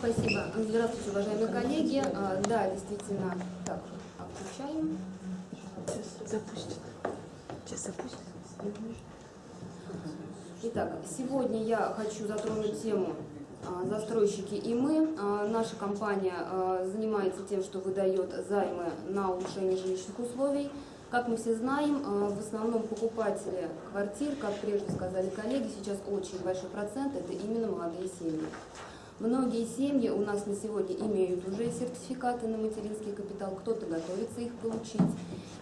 Спасибо. Здравствуйте, уважаемые коллеги. А, Да, действительно, так, отключаем. Запустит. Сейчас запустит. Итак, сегодня я хочу затронуть тему а, застройщики и мы. А, Наша компания занимается тем, что выдает займы на улучшение жилищных условий. Как мы все знаем, в основном покупатели квартир, как прежде сказали коллеги, сейчас очень большой процент, это именно молодые семьи. Многие семьи у нас на сегодня имеют уже сертификаты на материнский капитал, кто-то готовится их получить.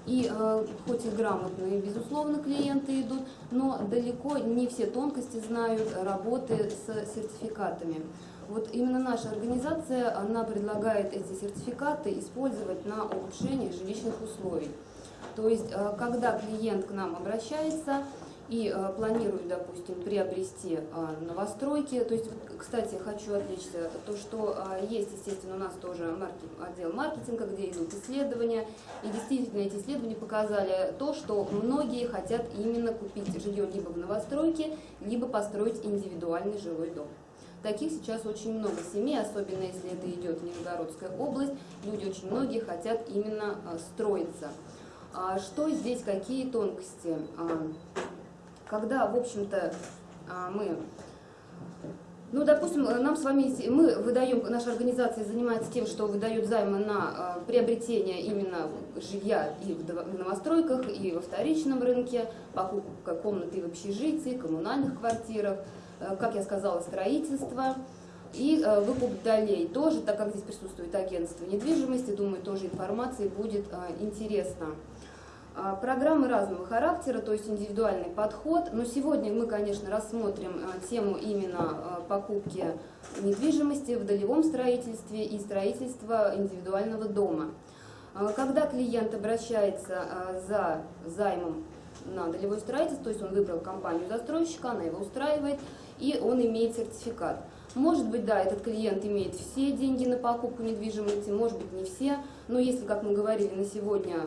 И э, хоть и грамотные, безусловно, клиенты идут, но далеко не все тонкости знают работы с сертификатами. Вот именно наша организация, она предлагает эти сертификаты использовать на улучшение жилищных условий. То есть, э, когда клиент к нам обращается, и э, планируют, допустим, приобрести э, новостройки. То есть, кстати, хочу отвлечься, то, что э, есть, естественно, у нас тоже маркет, отдел маркетинга, где идут исследования, и действительно эти исследования показали то, что многие хотят именно купить жилье либо в новостройке, либо построить индивидуальный жилой дом. Таких сейчас очень много семей, особенно если это идет Нижегородская область, люди очень многие хотят именно э, строиться. А что здесь, какие тонкости? Когда, в общем-то, а, мы, ну, допустим, нам с вами, мы выдаем, наша организация занимается тем, что выдает займы на а, приобретение именно жилья и в новостройках, и во вторичном рынке, покупка комнаты в общежитии, коммунальных квартирах, э, как я сказала, строительство. И э, выкуп долей тоже, так как здесь присутствует агентство недвижимости, думаю, тоже информации будет э, интересно. А, программы разного характера, то есть индивидуальный подход. Но сегодня мы, конечно, рассмотрим а, тему именно а, покупки недвижимости в долевом строительстве и строительства индивидуального дома. Когда клиент обращается за займом на долевое строительство, то есть он выбрал компанию застройщика, она его устраивает, и он имеет сертификат. Может быть, да, этот клиент имеет все деньги на покупку недвижимости, может быть, не все, но если, как мы говорили, на сегодня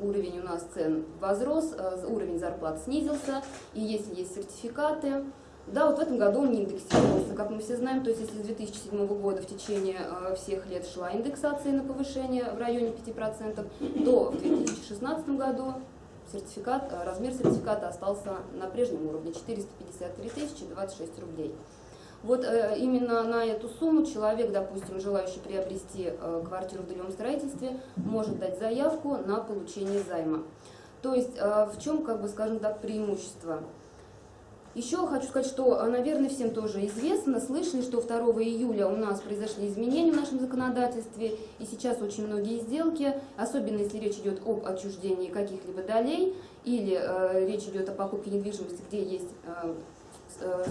уровень у нас цен возрос, э, уровень зарплат снизился, и если есть сертификаты, да, вот в этом году он не индексировался, как мы все знаем, то есть если с 2007 года в течение э, всех лет шла индексация на повышение в районе 5%, то в 2016 году сертификат, э, размер сертификата остался на прежнем уровне 453 026 рублей. Вот э, именно на эту сумму человек, допустим, желающий приобрести э, квартиру в долевом строительстве, может дать заявку на получение займа. То есть э, в чем, как бы, скажем так, преимущество? Еще хочу сказать, что, наверное, всем тоже известно, слышали, что 2 июля у нас произошли изменения в нашем законодательстве, и сейчас очень многие сделки, особенно если речь идет об отчуждении каких-либо долей, или э, речь идет о покупке недвижимости, где есть э, Э,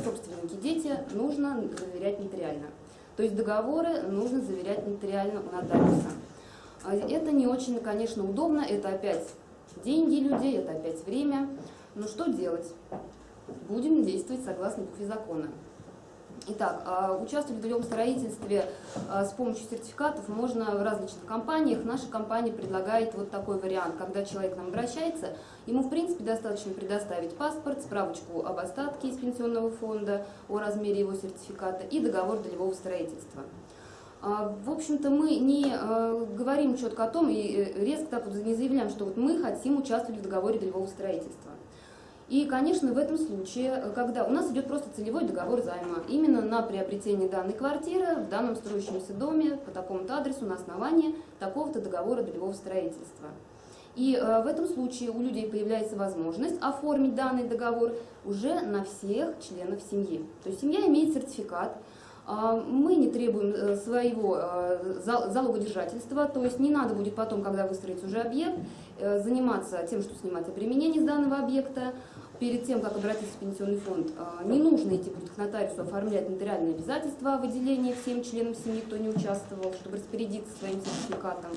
собственники дети нужно заверять нотариально. То есть договоры нужно заверять нотариально у нотариуса. А это не очень, конечно, удобно, это опять деньги людей, это опять время. Но что делать? Будем действовать согласно букве закона. Итак, а, участвовать в долевом строительстве а, с помощью сертификатов можно в различных компаниях. Наша компания предлагает вот такой вариант, когда человек к нам обращается, ему в принципе достаточно предоставить паспорт, справочку об остатке из пенсионного фонда, о размере его сертификата и договор долевого строительства. А, в общем-то, мы не говорим четко о том и э, резко так вот не заявляем, что вот мы хотим участвовать в договоре долевого строительства. И, конечно, в этом случае, когда у нас идет просто целевой договор займа, именно на приобретение данной квартиры в данном строящемся доме по такому-то адресу на основании такого-то договора долевого строительства. И э, в этом случае у людей появляется возможность оформить данный договор уже на всех членов семьи. То есть семья имеет сертификат, а, мы не требуем э, своего э, залогодержательства, то есть не надо будет потом, когда выстроится уже объект, э, заниматься тем, что снимать обременение с данного объекта. Перед тем, как обратиться в пенсионный фонд, не нужно идти будет к нотариусу оформлять нотариальные обязательства о выделении всем членам семьи, кто не участвовал, чтобы распорядиться своим сертификатом.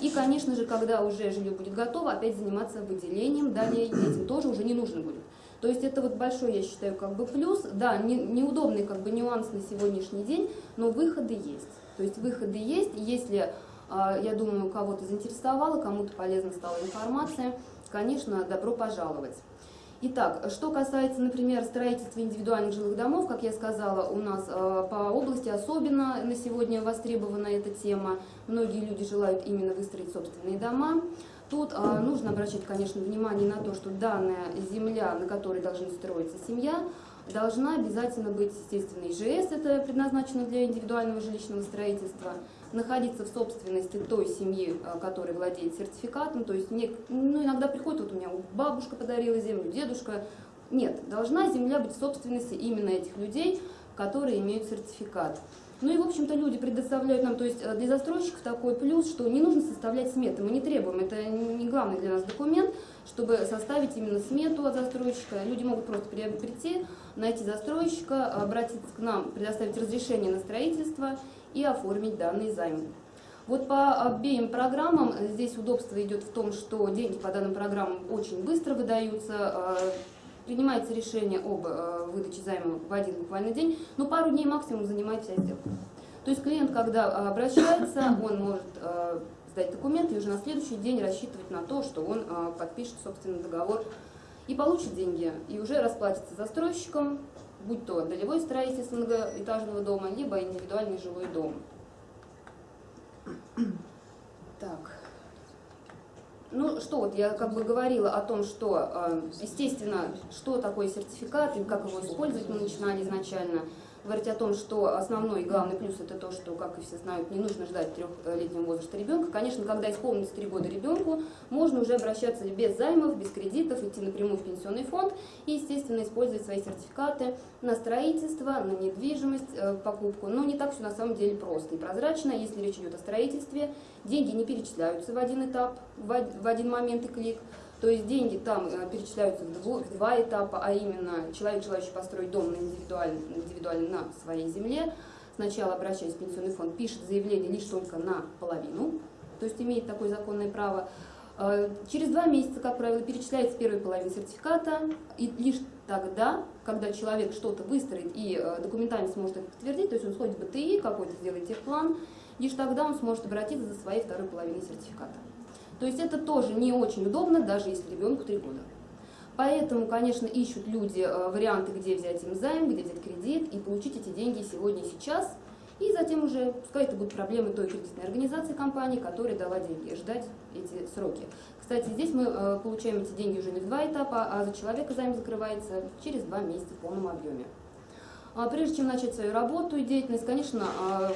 И, конечно же, когда уже жилье будет готово, опять заниматься выделением, далее этим тоже уже не нужно будет. То есть это вот большой, я считаю, как бы плюс. Да, не, неудобный как бы нюанс на сегодняшний день, но выходы есть. То есть выходы есть. Если, а, я думаю, кого-то заинтересовало, кому-то полезна стала информация, конечно, добро пожаловать. Итак, что касается, например, строительства индивидуальных жилых домов, как я сказала, у нас э, по области особенно на сегодня востребована эта тема. Многие люди желают именно выстроить собственные дома. Тут э, нужно обращать, конечно, внимание на то, что данная земля, на которой должна строиться семья, должна обязательно быть, естественно, ИЖС, это предназначено для индивидуального жилищного строительства, находиться в собственности той семьи, э, которая владеет сертификатом, то есть мне, ну, иногда приходит, вот у меня бабушка подарила землю, дедушка, нет, должна земля быть в собственности именно этих людей, которые имеют сертификат. Ну и, в общем-то, люди предоставляют нам, то есть э, для застройщиков такой плюс, что не нужно составлять сметы, мы не требуем, это не главный для нас документ, чтобы составить именно смету от застройщика. Люди могут просто прийти, найти застройщика, обратиться к нам, предоставить разрешение на строительство и оформить данный займ. Вот по обеим программам э, здесь удобство идет в том, что деньги по данным программам очень быстро выдаются, э, принимается решение об э, выдаче займа в один буквально день, но пару дней максимум занимает вся сделка. То есть клиент, когда обращается, он может сдать документы и уже на следующий день рассчитывать на то, что он подпишет, собственно, договор и получит деньги, и уже расплатится застройщиком, будь то долевое строительство многоэтажного дома, либо индивидуальный жилой дом. Так. Ну что, вот я как бы говорила о том, что, э, естественно, что такое сертификат и как его использовать мы начинали изначально говорить о том, что основной и главный плюс это то, что, как и все знают, не нужно ждать трехлетнего возраста ребенка. Конечно, когда исполнится три года ребенку, можно уже обращаться без займов, без кредитов, идти напрямую в пенсионный фонд и, естественно, использовать свои сертификаты на строительство, на недвижимость, э, покупку. Но не так все на самом деле просто и прозрачно. Если речь идет о строительстве, деньги не перечисляются в один этап, в один момент и клик. То есть деньги там э, перечисляются в два этапа, а именно человек, желающий построить дом индивидуально, индивидуально на своей земле, сначала обращаясь в пенсионный фонд, пишет заявление лишь только на половину, то есть имеет такое законное право. Э, через два месяца, как правило, перечисляется первая половина сертификата, и лишь тогда, когда человек что-то выстроит и э, документально сможет это подтвердить, то есть он сходит в БТИ, какой-то сделает техплан, лишь тогда он сможет обратиться за своей второй половиной сертификата. То есть это тоже не очень удобно, даже если ребенку 3 года. Поэтому, конечно, ищут люди э, варианты, где взять им займ, где взять кредит и получить эти деньги сегодня и сейчас. И затем уже, пускай это будут проблемы той кредитной организации компании, которая дала деньги, ждать эти сроки. Кстати, здесь мы э, получаем эти деньги уже не в два этапа, а за человека займ закрывается через два месяца в полном объеме. А прежде чем начать свою работу и деятельность, конечно, а,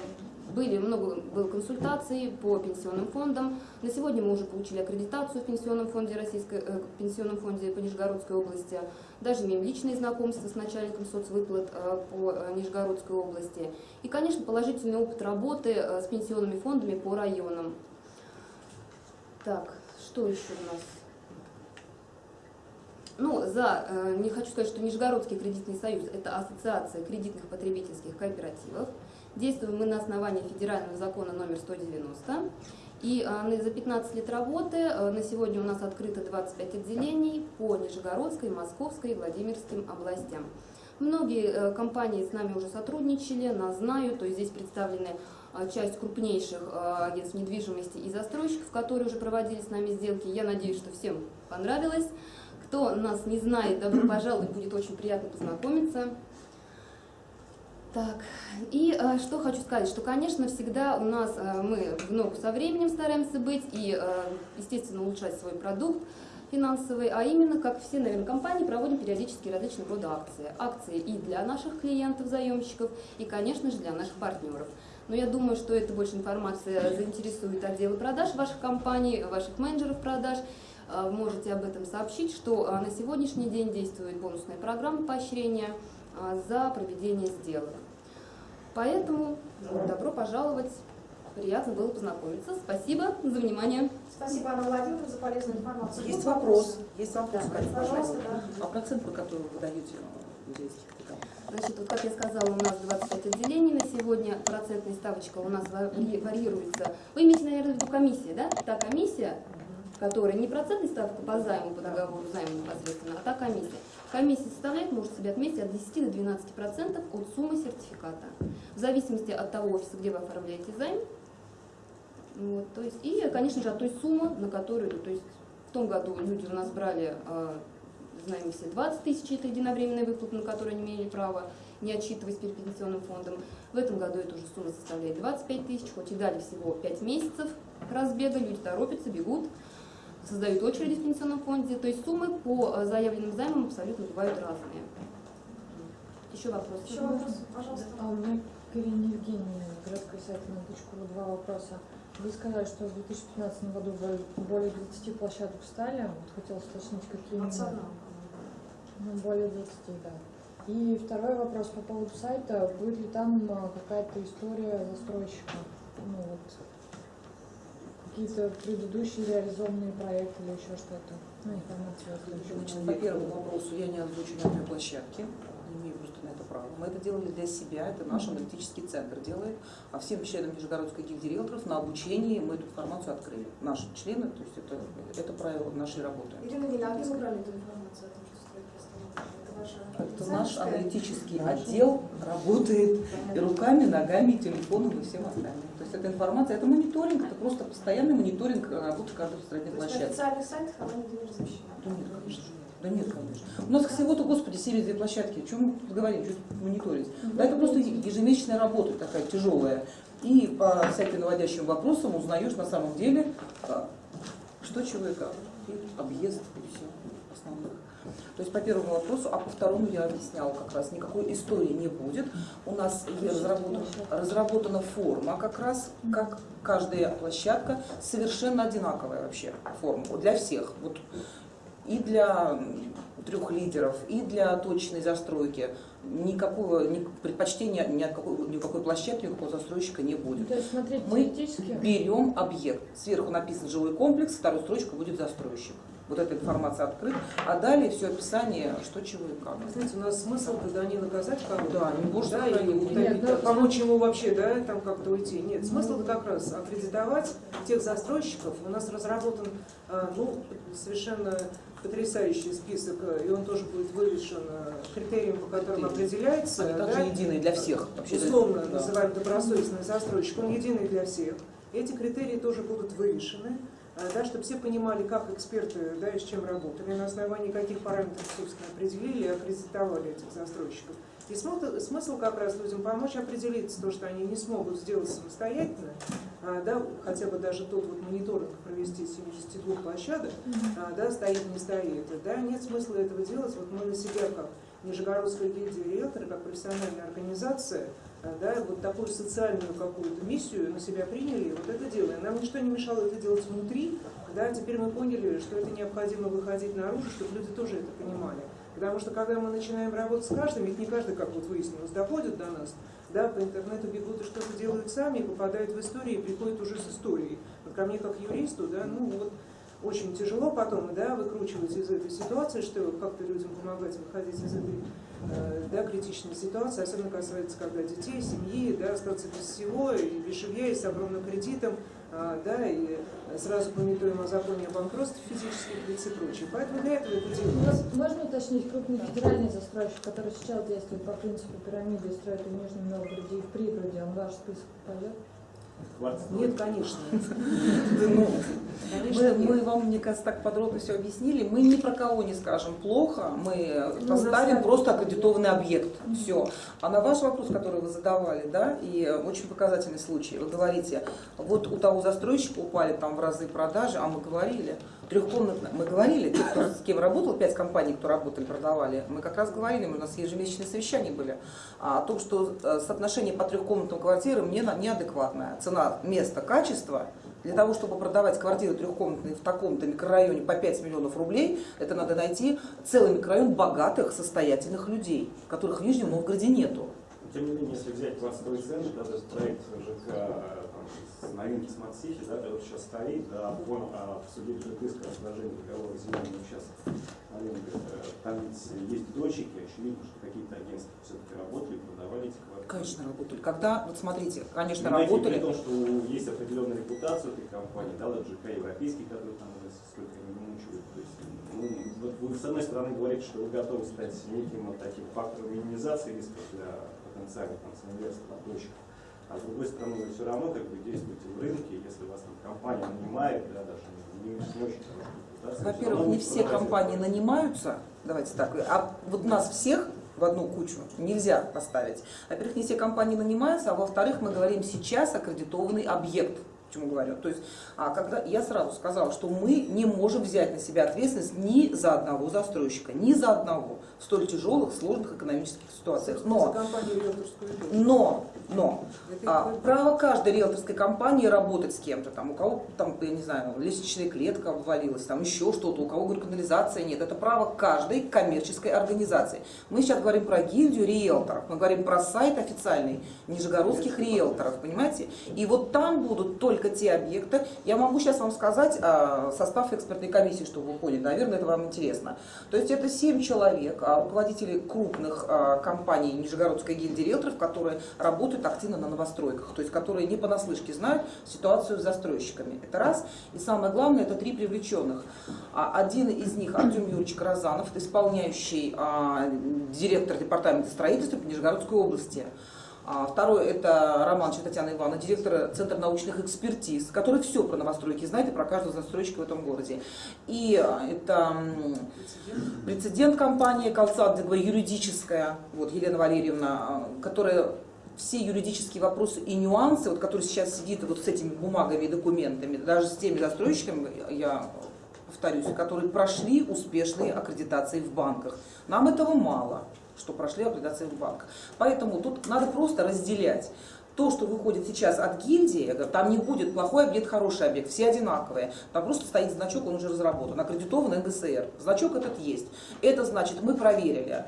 были много было консультаций по пенсионным фондам. На сегодня мы уже получили аккредитацию в пенсионном фонде Российской, э, пенсионном фонде по Нижегородской области. Даже имеем личные знакомства с начальником соцвыплат э, по э, Нижегородской области. И, конечно, положительный опыт работы э, с пенсионными фондами по районам. Так, что еще у нас? Ну, за, э, не хочу сказать, что Нижегородский кредитный союз – это ассоциация кредитных потребительских кооперативов. Действуем мы на основании федерального закона номер 190. И а, за 15 лет работы а, на сегодня у нас открыто 25 отделений по Нижегородской, Московской и Владимирским областям. Многие э, компании с нами уже сотрудничали, нас знают, то есть здесь представлены а, часть крупнейших агентств недвижимости и застройщиков, которые уже проводили с нами сделки. Я надеюсь, что всем понравилось. Кто нас не знает, добро пожаловать, будет очень приятно познакомиться. Так, и э, что хочу сказать, что, конечно, всегда у нас э, мы в ногу со временем стараемся быть и, э, естественно, улучшать свой продукт финансовый, а именно, как все, наверное, компании, проводим периодически различные рода акции. Акции и для наших клиентов, заемщиков, и, конечно же, для наших партнеров. Но я думаю, что эта больше информация заинтересует отделы продаж ваших компаний, ваших менеджеров продаж. Э, можете об этом сообщить, что э, на сегодняшний день действует бонусная программа поощрения э, за проведение сделок. Поэтому добро пожаловать. Приятно было познакомиться. Спасибо за внимание. Спасибо, Анна Владимировна, за полезную информацию. Есть вопрос. Есть вопрос, Да, Катя, пожалуйста, пожалуйста. да. А процент, по которому вы даете музейских капиталов? Значит, вот как я сказала, у нас 25 отделений на сегодня. Процентная ставочка у нас варьируется. Вы имеете, наверное, в виду комиссия, да? Та комиссия, которая не процентная ставка по займу, по договору займа непосредственно, а та комиссия. Комиссия составляет, может себе отметить, от 10 до 12 процентов от суммы сертификата. В зависимости от того офиса, где вы оформляете займ. Вот, то есть, и, конечно же, от той суммы, на которую, то есть в том году люди у нас брали э, знаем все 20 тысяч, это единовременная выплата, на которую они имели право, не отчитываясь перед пенсионным фондом. В этом году эта уже сумма составляет 25 тысяч, хоть и дали всего 5 месяцев разбега, люди торопятся, бегут, создают очереди в пенсионном фонде. То есть суммы по э, заявленным займам абсолютно бывают разные. Еще вопросы? Еще вопрос, пожалуйста. А у меня к Ирине Евгеньевне, городской сайт на точку ру, два вопроса. Вы сказали, что в 2015 году более 20 площадок встали. Вот хотелось уточнить, какие именно. 21. Ну, более 20, да. И второй вопрос по поводу сайта. Будет ли там а, какая-то история застройщика? Ну вот, какие-то предыдущие реализованные проекты или еще что-то? Ну, Значит, следующем. по первому вопросу я не озвучу ни одной площадки, не имею просто на это права. Мы это делали для себя, это наш аналитический центр делает, а всем членам Нижегородской гильдии риэлторов на обучении мы эту информацию открыли. Наши члены, то есть это, это правило нашей работы. Ирина а где вы брали эту информацию о том, что строит Это наш аналитический отдел работает и руками, ногами, и телефоном и всем остальным. То есть эта информация, это мониторинг, это просто постоянный мониторинг работы каждой строительной То есть на площадки. официальных сайтах она нигде не размещена? Да нет, конечно. Да нет, конечно. У нас всего-то, господи, 72 площадки. О чем мы говорим, что мониторить? Да, это просто ежемесячная работа такая тяжелая. И по всяким наводящим вопросам узнаешь на самом деле, а, что, чего и как. И объезд, и все основных. То есть по первому вопросу, а по второму я объясняла как раз, никакой истории не будет. У нас и разработан- разработана форма как раз, как каждая площадка, совершенно одинаковая вообще форма для всех. Вот и для трех лидеров, и для точной застройки. Никакого ни- предпочтения ни от какой, ни какой площадки, ни какого застройщика не будет. То есть смотреть Мы берем объект. Сверху написан жилой комплекс, вторую строчку будет застройщик. Вот эта информация открыта. А далее все описание, что, чего и как. Вы Знаете, у нас смысл тогда не наказать кого-то, Да, не боже да, и сохрани, не не- утопить, Нет, ну, а помочь ему вообще, да, там как-то уйти. Нет, смысл как раз аккредитовать тех застройщиков. У нас разработан, а, ну, совершенно потрясающий список, э, и он тоже будет вывешен э, критерием, по которым определяется, Они также да, единые для всех. Вообще, условно да. называем добросовестный застройщик, он единый для всех. Эти критерии тоже будут вывешены, э, да, чтобы все понимали, как эксперты да, и с чем работали, на основании каких параметров, собственно, определили и аккредитовали этих застройщиков. И смысл, смысл как раз людям помочь определиться, то, что они не смогут сделать самостоятельно, а, да, хотя бы даже тот вот мониторинг провести 72 площадок, а, да, стоит, не стоит. Да, нет смысла этого делать. Вот мы на себя, как Нижегородская гильдия риэлторы, как профессиональная организация, а, да, вот такую социальную какую-то миссию на себя приняли, вот это делаем. Нам ничто не мешало это делать внутри, да, теперь мы поняли, что это необходимо выходить наружу, чтобы люди тоже это понимали. Потому что когда мы начинаем работать с каждым, ведь не каждый, как вот выяснилось, доходит до нас, да, по интернету бегут и что-то делают сами, попадают в истории, и приходят уже с историей. Вот ко мне как юристу, да, ну вот очень тяжело потом, да, выкручивать из этой ситуации, что как-то людям помогать выходить из этой э, да, критичной ситуации, особенно касается, когда детей, семьи, да, остаться без всего, и без жилья, и с огромным кредитом, а, да, и сразу пометуем о законе о банкротстве физических лиц и прочее. Поэтому для этого это делается. Можно уточнить крупный федеральный застройщик, который сейчас действует по принципу пирамиды и строит в Нижнем Новгороде и в пригороде, он ваш список пойдет? Нет, конечно. Да ну, Мы, вам, мне кажется, так подробно все объяснили. Мы ни про кого не скажем плохо, мы Ну, поставим на просто самом аккредитованный объект. Все. А на ваш вопрос, который вы задавали, да, и э, очень показательный случай, вы говорите, вот у того застройщика упали там в разы продажи, а мы говорили, трехкомнатная, мы говорили, те, кто с кем работал, пять компаний, кто работали, продавали, мы как раз говорили, у нас ежемесячные совещания были, о том, что э, соотношение по трехкомнатным квартирам неадекватное. Цена, место, качество для того, чтобы продавать квартиры трехкомнатные в таком-то микрорайоне по 5 миллионов рублей, это надо найти целый микрорайон богатых, состоятельных людей, которых в Нижнем Новгороде нету. Тем не менее, если взять пластовый центр, да, этот проект ЖК новинки City, да, который сейчас стоит, да, он а, в суде лежит иск о расположении договора земельного участка аренды. Э, Там ведь есть дочки, очевидно, что какие-то агентства все-таки работали, продавали эти квартиры. Конечно, работали. Когда, вот смотрите, конечно, Понимаете, работали. При том, что есть определенная репутация этой компании, да, вот ЖК европейский, который там уже сколько они мучают. То есть, ну, вот вы с одной стороны говорите, что вы готовы стать неким вот таким фактором минимизации рисков для потенциальных там, инвесторов, дочек. А с другой стороны, вы все равно как бы действуете в рынке, если вас там компания нанимает, да, даже не, не всё Во-первых, не все компании нанимаются, давайте так, а вот нас всех в одну кучу нельзя поставить. Во-первых, не все компании нанимаются, а во-вторых, мы говорим сейчас аккредитованный объект. Почему говорю? То есть, а когда я сразу сказала, что мы не можем взять на себя ответственность ни за одного застройщика, ни за одного в столь тяжелых, сложных экономических ситуациях. Но, но, но, а, право каждой риэлторской компании работать с кем-то, там, у кого, там, я не знаю, лестничная клетка обвалилась, там еще что-то, у кого, говорю, канализация нет. Это право каждой коммерческой организации. Мы сейчас говорим про гильдию риэлторов, мы говорим про сайт официальный нижегородских риэлторов, понимаете? И вот там будут только те объекты. Я могу сейчас вам сказать а, состав экспертной комиссии, чтобы вы поняли, наверное, это вам интересно. То есть это 7 человек, а, руководители крупных а, компаний Нижегородской гильдии риэлторов, которые работают активно на новостройках, то есть которые не понаслышке знают ситуацию с застройщиками. Это раз. И самое главное, это три привлеченных. Один из них, Артем Юрьевич Каразанов, исполняющий директор департамента строительства по Нижегородской области. А Второй это Романчева Татьяна Ивановна, директор Центра научных экспертиз, который все про новостройки знает и про каждого застройщика в этом городе. И а, это прецедент. прецедент компании «Колсад», юридическая, вот Елена Валерьевна, а, которая все юридические вопросы и нюансы, вот, которые сейчас сидит вот с этими бумагами и документами, даже с теми застройщиками, я повторюсь, которые прошли успешные аккредитации в банках. Нам этого мало, что прошли аккредитации в банках. Поэтому тут надо просто разделять. То, что выходит сейчас от гильдии, там не будет плохой объект, хороший объект, все одинаковые. Там просто стоит значок, он уже разработан, аккредитован НГСР. Значок этот есть. Это значит, мы проверили.